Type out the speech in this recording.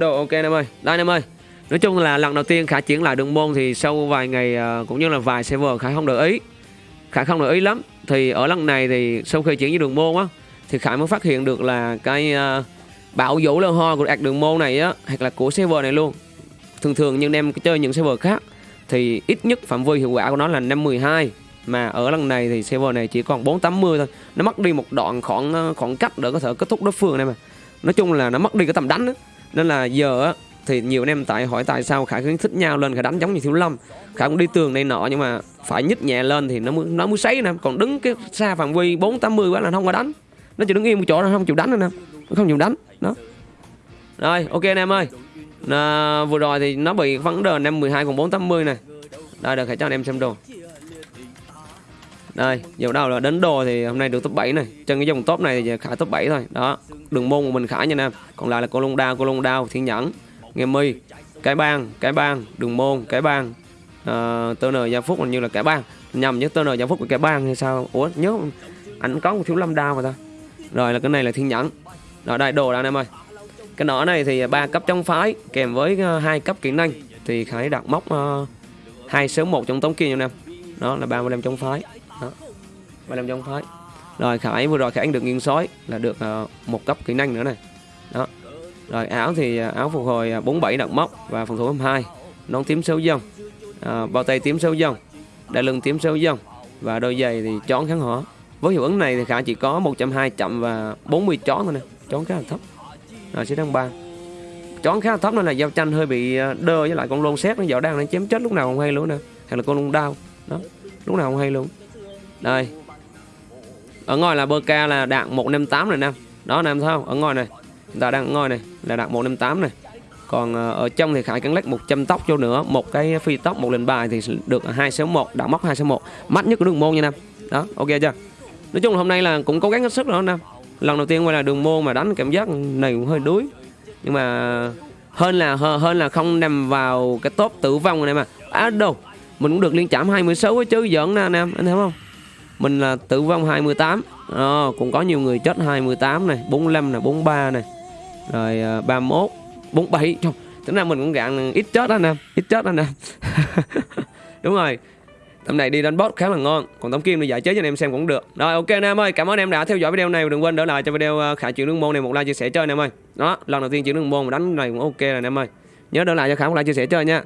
Đồ ok anh em ơi, đây anh em ơi. Nói chung là lần đầu tiên Khả chuyển lại đường môn thì sau vài ngày à, cũng như là vài server Khả không để ý. Khả không để ý lắm. Thì ở lần này thì sau khi chuyển với đường môn á Thì Khả mới phát hiện được là cái uh, bảo vũ lơ ho của ạc đường môn này á Hoặc là của server này luôn. Thường thường nhưng em chơi những server khác Thì ít nhất phạm vi hiệu quả của nó là 512 Mà ở lần này thì server này chỉ còn 480 thôi. Nó mất đi một đoạn khoảng à, khoảng cách để có thể kết thúc đối phương này mà. Nói chung là nó mất đi cái tầm đánh á nên là giờ á thì nhiều anh em tại hỏi tại sao khải khuyến thích nhau lên khải đánh giống như thiếu lâm. Khải cũng đi tường này nọ nhưng mà phải nhích nhẹ lên thì nó mới nó mới sấy nè. Còn đứng cái xa phạm vi bốn tám mươi quá là không có đánh. Nó chỉ đứng yên một chỗ nó không chịu đánh nữa nè. Nó không chịu đánh đó. Rồi ok anh em ơi. À, vừa rồi thì nó bị vấn đề năm 12 còn 480 này đây được khải cho anh em xem đồ đây giờ đầu là đến đồ thì hôm nay được top 7 này. Trên cái dòng top này thì khải top 7 thôi. Đó đường môn của mình khải nha em. còn lại là cô lông đao cô lông đao thiên nhẫn nghe mi. Cái bang cái bang đường môn cái bang. Uh, tơ nờ gia phúc hình như là cái bang. Nhầm nhớ tơ nờ gia phúc của cái bang hay sao? Ủa nhớ anh có một thiếu lâm đao mà ta. Rồi là cái này là thiên nhẫn. Rồi đây đồ ra anh em ơi. Cái nỏ này thì ba cấp trong phái kèm với ờ, hai cấp kỹ năng. Thì khải đặt móc ờ, hai uh, số một trong tống kia nha em. Đó là 35 trong phái đó. 35 trong phái. Rồi khải vừa rồi khải anh được nghiêng sói là được uh, một cấp kỹ năng nữa này. Đó. Rồi áo thì ờ, áo phục hồi ờ, 47 đặng móc và phòng thủ 22 nón tím sâu dông à, bao tay tím sâu dông đai lưng tím sâu dông và đôi giày thì chón kháng hỏa. Với hiệu ứng này thì khả chỉ có 120 chậm và 40 chón thôi nè. Chón khá là thấp. Rồi sẽ đăng ba. Chón khá là thấp nên là giao tranh hơi bị đơ với lại con lôn xét nó dạo đang nó chém chết lúc nào không hay luôn nè. Hay là con lôn đau. Đó. Lúc nào không hay luôn đây. Ở ngoài là bơ ca là đạn 158 này nam. Đó, nam thấy không? Ở ngoài này. Chúng ta đang ngồi này là đạn 158 này. Còn ờ, ở trong thì Khải cắn lách 100 tóc cho nữa. Một cái phi tóc, một lần bài thì được 261 đạn móc 261 mắt nhất của đường môn nha nam. Đó, ok chưa? Nói chung là hôm nay là cũng cố gắng hết sức rồi nam. Lần đầu tiên quay là đường môn mà đánh cảm giác này cũng hơi đuối. Nhưng mà hơn là hơn là không nằm vào cái top tử vong này mà. Á đâu? Mình cũng được liên chạm 26 chứ giỡn nè anh em anh thấy không? Mình là tử vong 28 à, ờ, cũng có nhiều người chết 28 này 45 này 43 này. Rồi à, 31 47 Trời, tính ra mình cũng gạn ít chết anh em ít chết anh em. Đúng rồi. Tầm này đi đánh boss khá là ngon còn tấm kim thì giải chế cho anh em xem cũng được. Rồi ok anh em ơi cảm ơn anh em đã theo dõi video này đừng quên đỡ lại cho video à, khả chuyển đường môn này một like chia sẻ chơi anh em ơi. Đó lần đầu tiên chuyển đường môn mà đánh này cũng ok rồi anh em ơi. Nhớ đỡ lại cho khả một like chia sẻ chơi nha.